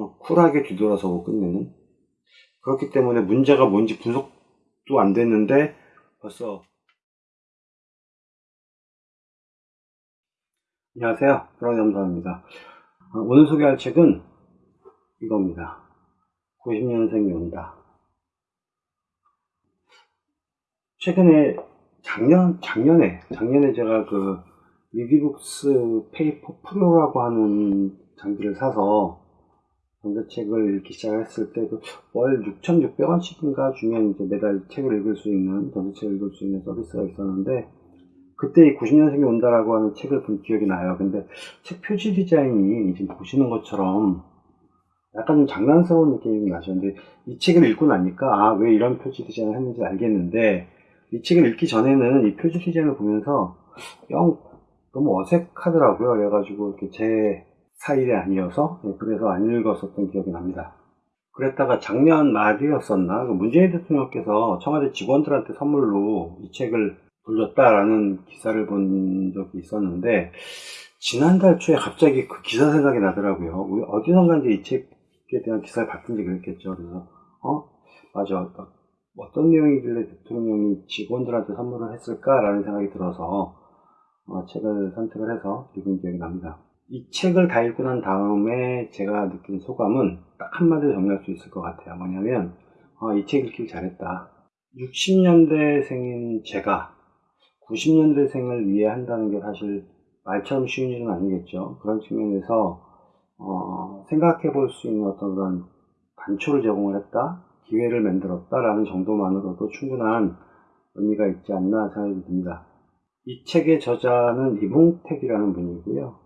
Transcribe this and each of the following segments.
그냥 쿨하게 뒤돌아서고 끝내는? 그렇기 때문에 문제가 뭔지 분석도 안 됐는데 벌써. 안녕하세요. 브라운염사입니다. 오늘 소개할 책은 이겁니다. 90년생이 온다. 최근에 작년 작년에 작년에 제가 그 리디북스 페이퍼 프로라고 하는 장비를 사서 전자책을 읽기 시작했을 때그월 6,600원씩인가 주면 이제 매달 책을 읽을 수 있는 전자책을 읽을 수 있는 서비스가 있었는데 그때 이 90년생이 온다라고 하는 책을 본 기억이 나요. 근데 책 표지 디자인이 지금 보시는 것처럼 약간 좀 장난스러운 느낌이 나셨는데 이 책을 읽고 나니까 아 왜 이런 표지 디자인을 했는지 알겠는데 이 책을 읽기 전에는 이 표지 디자인을 보면서 영 너무 어색하더라고요. 그래가지고 이렇게 제 스타일이 아니어서 예, 그래서 안 읽었었던 기억이 납니다. 그랬다가 작년 말이었었나 그 문재인 대통령께서 청와대 직원들한테 선물로 이 책을 돌렸다라는 기사를 본 적이 있었는데 지난달 초에 갑자기 그 기사 생각이 나더라고요. 어디선가 이제 이 책에 대한 기사를 봤든지 그랬겠죠. 그래서 어 맞아 어떤 내용이길래 대통령이 직원들한테 선물을 했을까라는 생각이 들어서 어, 책을 선택을 해서 읽은 기억이 납니다. 이 책을 다 읽고 난 다음에 제가 느낀 소감은 딱 한마디로 정리할 수 있을 것 같아요. 뭐냐면 어, 이책 읽기 잘했다. 60년대생인 제가 90년대생을 이해한다는 게 사실 말처럼 쉬운 일은 아니겠죠. 그런 측면에서 어, 생각해 볼 수 있는 어떤 그런 단초를 제공을 했다, 기회를 만들었다라는 정도만으로도 충분한 의미가 있지 않나 생각이 듭니다. 이 책의 저자는 이봉택이라는 분이고요.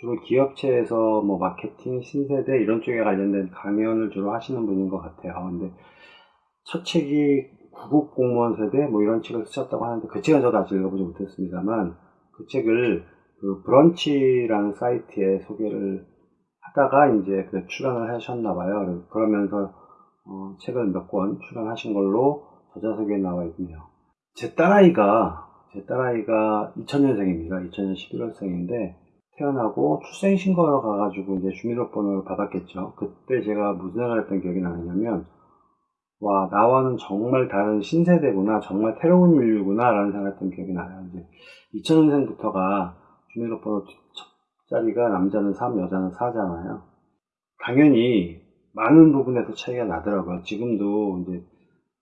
주로 기업체에서 뭐 마케팅, 신세대 이런 쪽에 관련된 강연을 주로 하시는 분인 것 같아요. 근데 첫 책이 구급 공무원 세대 뭐 이런 책을 쓰셨다고 하는데 그 책은 저도 아직 읽어보지 못했습니다만 그 책을 그 브런치라는 사이트에 소개를 하다가 이제 그 출간을 하셨나 봐요. 그러면서 어 책을 몇 권 출간하신 걸로 저자석에 나와 있네요. 제 딸아이가 제 딸아이가 2000년생입니다. 2000년 11월생인데 태어나고 출생신고하러 가가지고 이제 주민등록번호를 받았겠죠. 그때 제가 무슨 생각을 했던 기억이 나느냐면 와 나와는 정말 다른 신세대구나 정말 새로운 인류구나 라는 생각을 했던 기억이 나요. 이제 2000년생부터가 주민등록번호 첫 자리가 남자는 3, 여자는 4잖아요. 당연히 많은 부분에서 차이가 나더라고요. 지금도 이제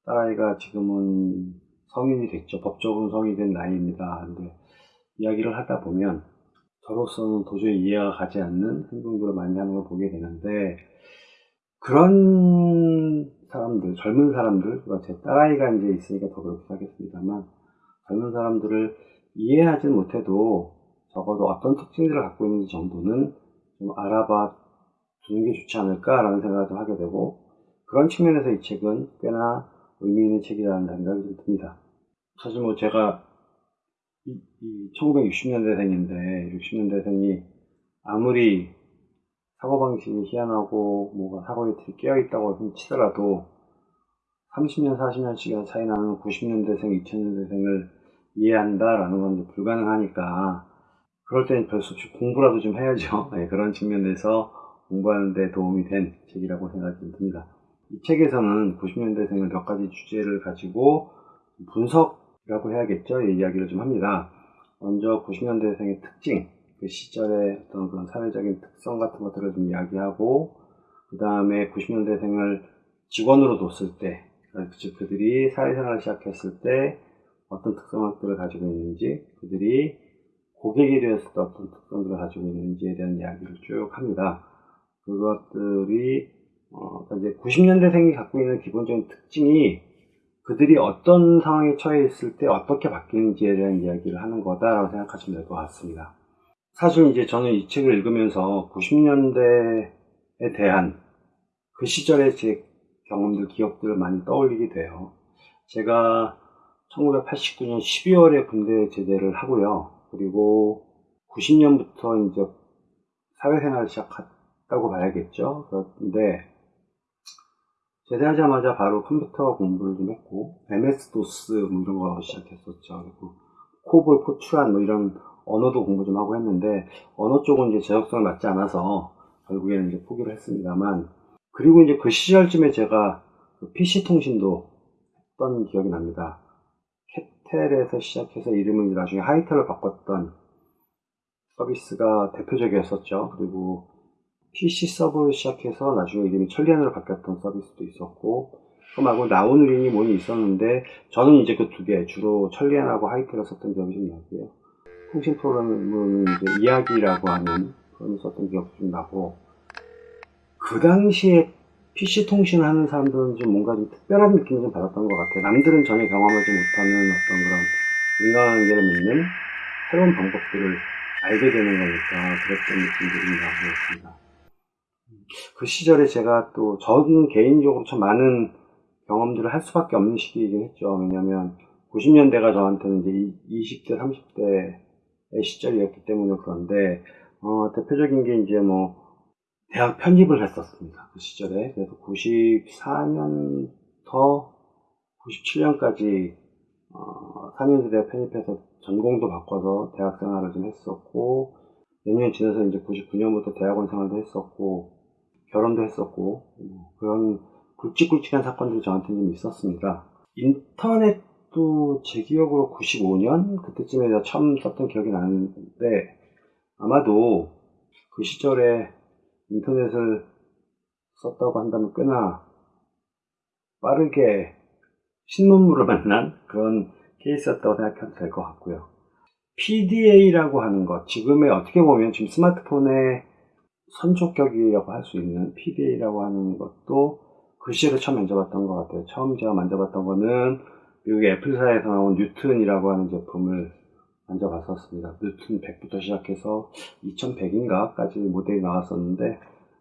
딸아이가 지금은 성인이 됐죠. 법적으로 성인이 된 나이입니다. 근데 이야기를 하다 보면 저로서는 도저히 이해가 가지 않는 행동들을 많이 하는 걸 보게 되는데 그런 사람들, 젊은 사람들, 제 딸아이가 이제 있으니까 더 그렇게 하겠습니다만 젊은 사람들을 이해하지 못해도 적어도 어떤 특징들을 갖고 있는지 정도는 좀 알아봐 두는 게 좋지 않을까라는 생각을 좀 하게 되고 그런 측면에서 이 책은 꽤나 의미 있는 책이라는 생각이 좀 듭니다. 사실 뭐 제가 1960년대생인데 60년대생이 아무리 사고방식이 희한하고 뭐가 사고에 깨어있다고 치더라도 30년, 40년씩 차이 나는 90년대생, 2000년대생을 이해한다라는 건 불가능하니까 그럴 때는 별수 없이 공부라도 좀 해야죠. 네, 그런 측면에서 공부하는 데 도움이 된 책이라고 생각이 듭니다. 이 책에서는 90년대생을 몇 가지 주제를 가지고 분석이 라고 해야겠죠. 이야기를 좀 합니다. 먼저 90년대생의 특징, 그 시절의 어떤 그런 사회적인 특성 같은 것들을 좀 이야기하고, 그 다음에 90년대생을 직원으로 뒀을 때, 즉 그들이 사회생활을 시작했을 때 어떤 특성들을 가지고 있는지, 그들이 고객이 되었을 때 어떤 특성들을 가지고 있는지에 대한 이야기를 쭉 합니다. 그것들이 어, 이제 90년대생이 갖고 있는 기본적인 특징이 그들이 어떤 상황에 처해 있을 때 어떻게 바뀌는지에 대한 이야기를 하는 거다라고 생각하시면 될 것 같습니다. 사실 이제 저는 이 책을 읽으면서 90년대에 대한 그 시절의 제 경험들, 기억들을 많이 떠올리게 돼요. 제가 1989년 12월에 군대 제대를 하고요. 그리고 90년부터 이제 사회생활을 시작했다고 봐야겠죠. 그런데 제대하자마자 바로 컴퓨터 공부를 좀 했고 MS-DOS 뭐 이런 거 시작했었죠. 그리고 코볼, 포트란 뭐 이런 언어도 공부 좀 하고 했는데 언어 쪽은 이제 제적성을 맞지 않아서 결국에는 이제 포기를 했습니다만 그리고 이제 그 시절쯤에 제가 그 PC 통신도 했던 기억이 납니다. 캐텔에서 시작해서 이름을 나중에 하이텔로 바꿨던 서비스가 대표적이었었죠. 그리고 PC 서버를 시작해서 나중에 이름이 천리안으로 바뀌었던 서비스도 있었고 그 말고 나우누린이 뭐니 있었는데 저는 이제 그 두 개 주로 천리안하고 하이텔을 썼던 기억이 좀 나고요. 통신 프로그램은 이제 이야기라고 하는 그런 썼던 기억도 좀 나고 그 당시에 PC 통신을 하는 사람들은 좀 뭔가 좀 특별한 느낌을 좀 받았던 것 같아요. 남들은 전혀 경험하지 못하는 어떤 그런 인간관계를 맺는 새로운 방법들을 알게 되는 거니까 그랬던 느낌들이 나고 있습니다. 그 시절에 제가 또 저는 개인적으로 참 많은 경험들을 할 수밖에 없는 시기이긴 했죠. 왜냐하면 90년대가 저한테는 이제 20대, 30대의 시절이었기 때문에 그런데 어, 대표적인 게 이제 뭐 대학 편입을 했었습니다. 그 시절에 그래서 94년부터 97년까지 어, 4년제 대학 편입해서 전공도 바꿔서 대학 생활을 좀 했었고 몇 년 지나서 이제 99년부터 대학원 생활도 했었고 결혼도 했었고 뭐 그런 굵직굵직한 사건들이 저한테 좀 있었습니다. 인터넷도 제 기억으로 95년 그때쯤에 처음 썼던 기억이 나는데 아마도 그 시절에 인터넷을 썼다고 한다면 꽤나 빠르게 신문물을 만난 그런 케이스였다고 생각해도 될 것 같고요. PDA라고 하는 것, 지금의 어떻게 보면 지금 스마트폰의 선촉격이라고 할 수 있는 PDA라고 하는 것도 그 시절에 처음 만져봤던 것 같아요. 처음 제가 만져봤던 거는 미국의 애플사에서 나온 뉴튼이라고 하는 제품을 만져봤었습니다. 뉴튼 100부터 시작해서 2100인가까지 모델이 나왔었는데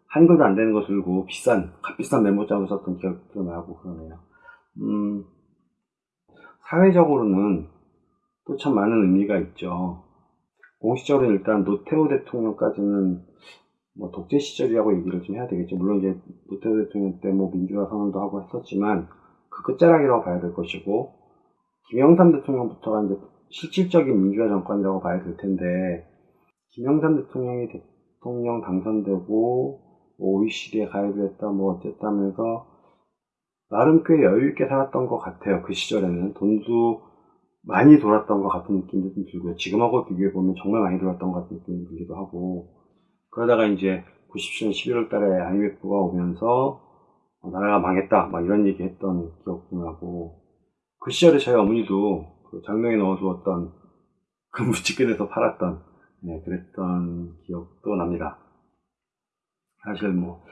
한글도 안 되는 거 들고 비싼, 값비싼 메모장을 썼던 기억도 나고 그러네요. 음, 사회적으로는 또 참 많은 의미가 있죠. 공식적으로 일단 노태우 대통령까지는 뭐 독재 시절이라고 얘기를 좀 해야 되겠죠. 물론 이제 노태우 대통령 때 뭐 민주화 선언도 하고 했었지만 그 끝자락이라고 봐야 될 것이고 김영삼 대통령부터가 이제 실질적인 민주화 정권이라고 봐야 될 텐데 김영삼 대통령이 대통령 당선되고 OECD에 가입을 했다 뭐 어쨌다 하면서 나름 꽤 여유있게 살았던 것 같아요. 그 시절에는 돈도 많이 돌았던 것 같은 느낌도 좀 들고요. 지금하고 비교해보면 정말 많이 돌았던 것 같은 느낌이 들기도 하고 그러다가 이제 97년 11월 달에 IMF가 오면서 나라가 망했다 막 이런 얘기 했던 기억도 나고 그 시절에 저희 어머니도 그 장롱에 넣어두었던 그 무치킨에서 팔았던 네, 그랬던 기억도 납니다. 사실 뭐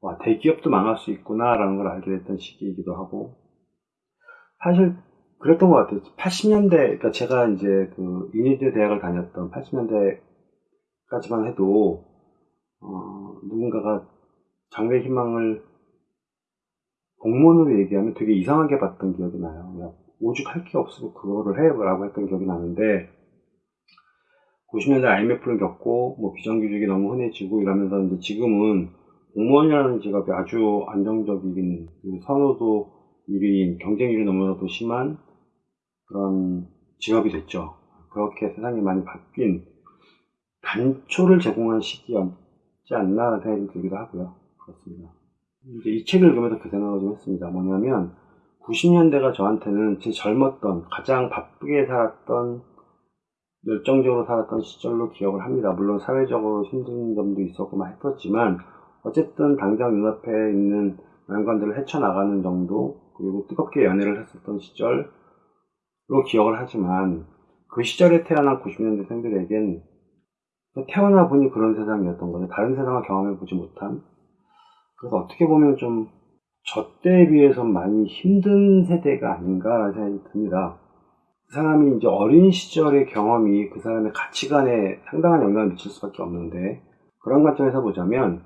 와, 대기업도 망할 수 있구나라는 걸 알게 됐던 시기이기도 하고 사실 그랬던 것 같아요. 80년대, 그러니까 제가 이제 그 인니대 대학을 다녔던 80년대까지만 해도 어, 누군가가 장래 희망을 공무원으로 얘기하면 되게 이상하게 봤던 기억이 나요. 오죽 할 게 없으면 그거를 해 라고 했던 기억이 나는데 90년대 IMF를 겪고 뭐 비정규직이 너무 흔해지고 이러면서 이제 지금은 공무원이라는 직업이 아주 안정적인 그 선호도 1위인 경쟁률이 너무나도 심한 그런 직업이 됐죠. 그렇게 세상이 많이 바뀐 단초를 제공한 시기였 지 않나 생각이 들기도 하고요. 그렇습니다. 이제 이 책을 읽으면서 그 생각을 좀 했습니다. 뭐냐면 90년대가 저한테는 제 젊었던 가장 바쁘게 살았던 열정적으로 살았던 시절로 기억을 합니다. 물론 사회적으로 힘든 점도 있었고 막 했었지만 어쨌든 당장 눈앞에 있는 난관들을 헤쳐나가는 정도 그리고 뜨겁게 연애를 했었던 시절로 기억을 하지만 그 시절에 태어난 90년대생들에겐 태어나 보니 그런 세상이었던 거죠. 다른 세상을 경험해 보지 못한 그래서 어떻게 보면 좀 저 때에 비해서 많이 힘든 세대가 아닌가라는 생각이 듭니다. 그 사람이 이제 어린 시절의 경험이 그 사람의 가치관에 상당한 영향을 미칠 수밖에 없는데 그런 관점에서 보자면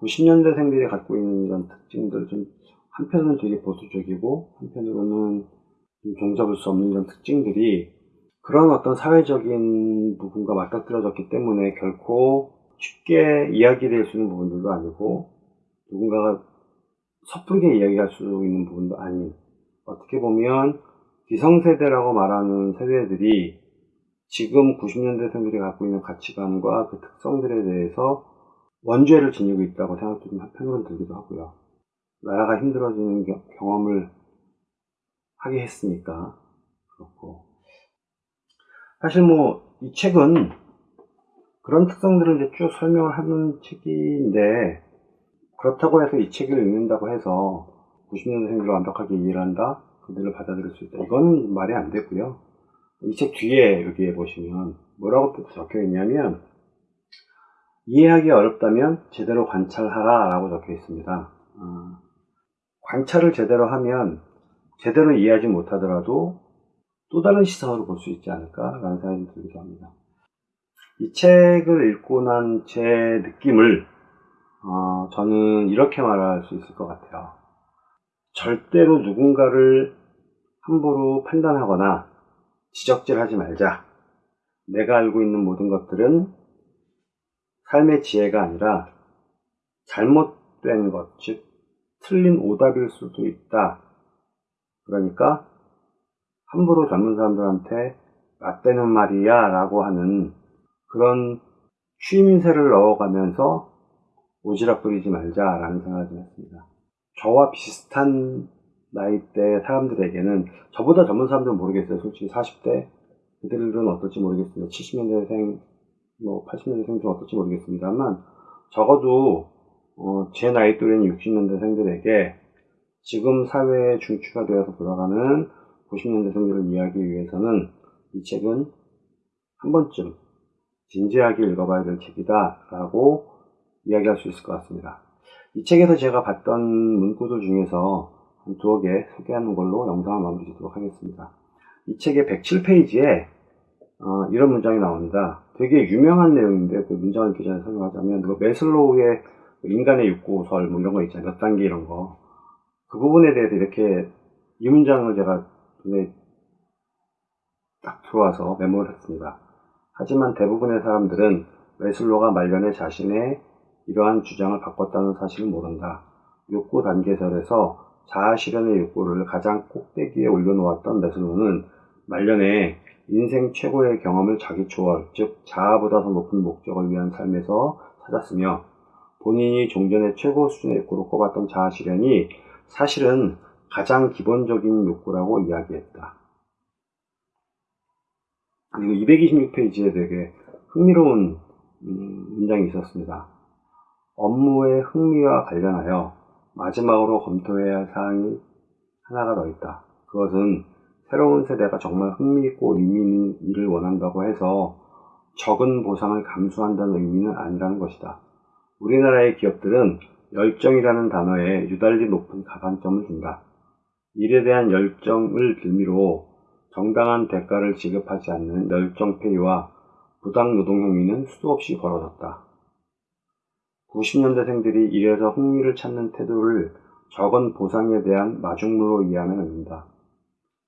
90년대생들이 갖고 있는 이런 특징들 좀 한편으로는 되게 보수적이고 한편으로는 좀 종잡을 수 없는 이런 특징들이 그런 어떤 사회적인 부분과 맞닥뜨려졌기 때문에 결코 쉽게 이야기될 수 있는 부분들도 아니고 누군가가 섣부르게 이야기할 수 있는 부분도 아닌 어떻게 보면 기성세대라고 말하는 세대들이 지금 90년대생들이 갖고 있는 가치관과 그 특성들에 대해서 원죄를 지니고 있다고 생각도 좀 한편으로는 들기도 하고요. 나라가 힘들어지는 겨- 경험을 하게 했으니까 그렇고 사실 뭐 이 책은 그런 특성들을 이제 쭉 설명을 하는 책인데 그렇다고 해서 이 책을 읽는다고 해서 90년대생들을 완벽하게 이해를 한다? 그들을 받아들일 수 있다. 이거는 말이 안 되고요. 이 책 뒤에 여기에 보시면 뭐라고 적혀 있냐면 이해하기 어렵다면 제대로 관찰하라 라고 적혀 있습니다. 어, 관찰을 제대로 하면 제대로 이해하지 못하더라도 또 다른 시선으로 볼 수 있지 않을까라는 생각이 들기도 합니다. 이 책을 읽고 난 제 느낌을 어, 저는 이렇게 말할 수 있을 것 같아요. 절대로 누군가를 함부로 판단하거나 지적질하지 말자. 내가 알고 있는 모든 것들은 삶의 지혜가 아니라 잘못된 것, 즉 틀린 오답일 수도 있다. 그러니까 함부로 젊은 사람들한테 맞대는 말이야 라고 하는 그런 취임새를 넣어가면서 오지랖 부리지 말자라는 생각을 좀 했습니다. 저와 비슷한 나이대 사람들에게는 저보다 젊은 사람들은 모르겠어요. 솔직히 40대 그들은 어떨지 모르겠습니다. 70년대생, 뭐 80년대생 좀 어떨지 모르겠습니다만 적어도 어, 제 나이 또래인 60년대생들에게 지금 사회에 중추가 되어서 돌아가는 90년대생들을 이해하기 위해서는 이 책은 한 번쯤 진지하게 읽어봐야 될 책이다 라고 이야기할 수 있을 것 같습니다. 이 책에서 제가 봤던 문구들 중에서 한 두어 개 소개하는 걸로 영상을 마무리 짓도록 하겠습니다. 이 책의 107페이지에 어, 이런 문장이 나옵니다. 되게 유명한 내용인데 그 문장을 이렇게 잘 설명하자면 그 메슬로우의 인간의 욕구설 뭐 이런 거 있잖아요. 몇 단계 이런 거. 그 부분에 대해서 이렇게 이 문장을 제가 눈에 딱 들어와서 메모를 했습니다. 하지만 대부분의 사람들은 웨슬로가 말년에 자신의 이러한 주장을 바꿨다는 사실을 모른다. 욕구 단계설에서 자아 실현의 욕구를 가장 꼭대기에 올려놓았던 메슬로는 말년에 인생 최고의 경험을 자기 초월, 즉 자아보다 더 높은 목적을 위한 삶에서 찾았으며 본인이 종전의 최고 수준의 욕구로 꼽았던 자아 실현이 사실은 가장 기본적인 욕구라고 이야기했다. 그리고 226페이지에 되게 흥미로운 음, 문장이 있었습니다. 업무의 흥미와 관련하여 마지막으로 검토해야 할 사항이 하나가 더 있다. 그것은 새로운 세대가 정말 흥미있고 의미 있는 일을 원한다고 해서 적은 보상을 감수한다는 의미는 아니라는 것이다. 우리나라의 기업들은 열정이라는 단어에 유달리 높은 가산점을 준다. 일에 대한 열정을 빌미로 정당한 대가를 지급하지 않는 열정페이와 부당 노동 행위는 수도 없이 벌어졌다. 90년대생들이 일에서 흥미를 찾는 태도를 적은 보상에 대한 마중물로 이해하면 안 된다.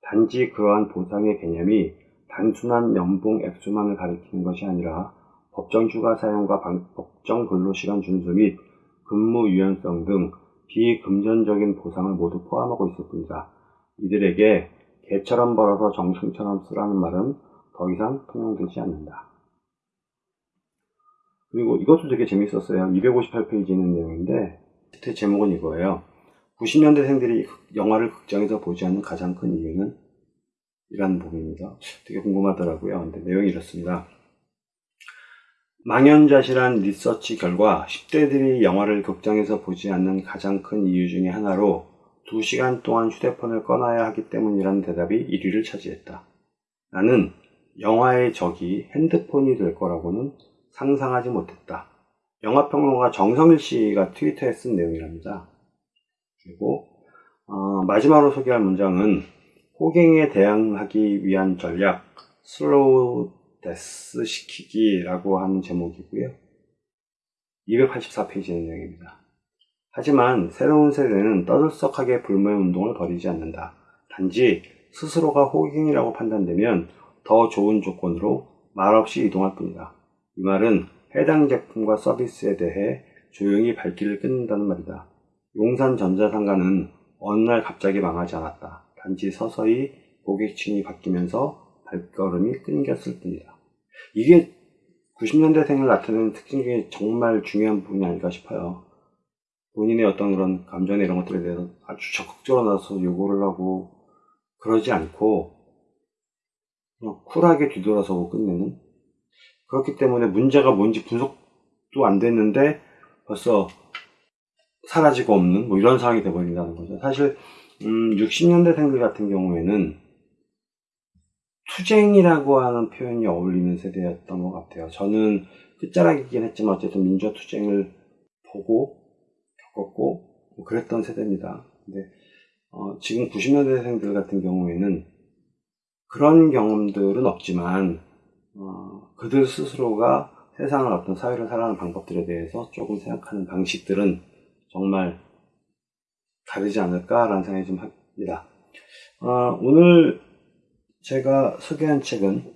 단지 그러한 보상의 개념이 단순한 연봉 액수만을 가리키는 것이 아니라 법정 휴가 사용과 방- 법정 근로시간 준수 및 근무 유연성 등 비금전적인 보상을 모두 포함하고 있을 뿐이다. 이들에게 개처럼 벌어서 정승처럼 쓰라는 말은 더 이상 통용되지 않는다. 그리고 이것도 되게 재밌었어요. 258페이지에 있는 내용인데, 제 제목은 이거예요. 90년대생들이 영화를 극장에서 보지 않는 가장 큰 이유는? 이라는 부분입니다. 되게 궁금하더라고요. 근데 내용이 이렇습니다. 망연자실한 리서치 결과 10대들이 영화를 극장에서 보지 않는 가장 큰 이유 중에 하나로 2시간 동안 휴대폰을 꺼놔야 하기 때문이라는 대답이 1위를 차지했다. 나는 영화의 적이 핸드폰이 될 거라고는 상상하지 못했다. 영화평론가 정성일 씨가 트위터에 쓴 내용이랍니다. 그리고 어, 마지막으로 소개할 문장은 호갱에 대응하기 위한 전략 slow death 시키기라고 하는 제목이고요. 284페이지의 내용입니다. 하지만 새로운 세대는 떠들썩하게 불매 운동을 벌이지 않는다. 단지 스스로가 호갱이라고 판단되면 더 좋은 조건으로 말없이 이동할 뿐이다. 이 말은 해당 제품과 서비스에 대해 조용히 발길을 끊는다는 말이다. 용산 전자상가는 어느 날 갑자기 망하지 않았다. 단지 서서히 고객층이 바뀌면서 발걸음이 끊겼을 뿐이다. 이게 90년대생을 나타내는 특징 중에 정말 중요한 부분이 아닐까 싶어요. 본인의 어떤 그런 감정이나 이런 것들에 대해서 아주 적극적으로 나서 요구를 하고 그러지 않고 쿨하게 뒤돌아서고 끝내는 그렇기 때문에 문제가 뭔지 분석도 안 됐는데 벌써 사라지고 없는 뭐 이런 상황이 돼버린다는 거죠. 사실 음, 60년대생들 같은 경우에는 투쟁이라고 하는 표현이 어울리는 세대였던 것 같아요. 저는 끝자락이긴 했지만 어쨌든 민주화 투쟁을 보고 겪었고 뭐 그랬던 세대입니다. 근데 어, 지금 90년대생들 같은 경우에는 그런 경험들은 없지만 어, 그들 스스로가 세상을 어떤 사회를 살아가는 방법들에 대해서 조금 생각하는 방식들은 정말 다르지 않을까라는 생각이 좀 합니다. 어, 오늘 제가 소개한 책은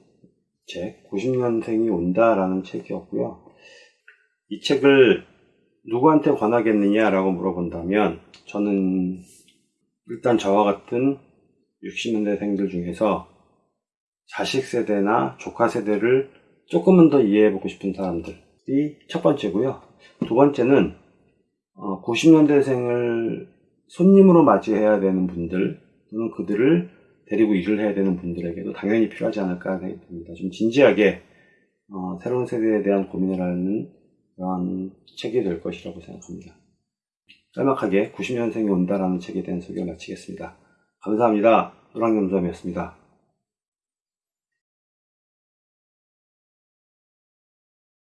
책 90년생이 온다라는 책이었고요. 이 책을 누구한테 권하겠느냐라고 물어본다면 저는 일단 저와 같은 60년대생들 중에서 자식 세대나 조카 세대를 조금은 더 이해해보고 싶은 사람들이 첫 번째고요. 두 번째는 90년대생을 손님으로 맞이해야 되는 분들 또는 그들을 데리고 일을 해야 되는 분들에게도 당연히 필요하지 않을까 생각이 듭니다. 좀 진지하게 어, 새로운 세대에 대한 고민을 하는 그런 책이 될 것이라고 생각합니다. 짤막하게 90년생이 온다라는 책에 대한 소개를 마치겠습니다. 감사합니다. 노랑겸점이었습니다.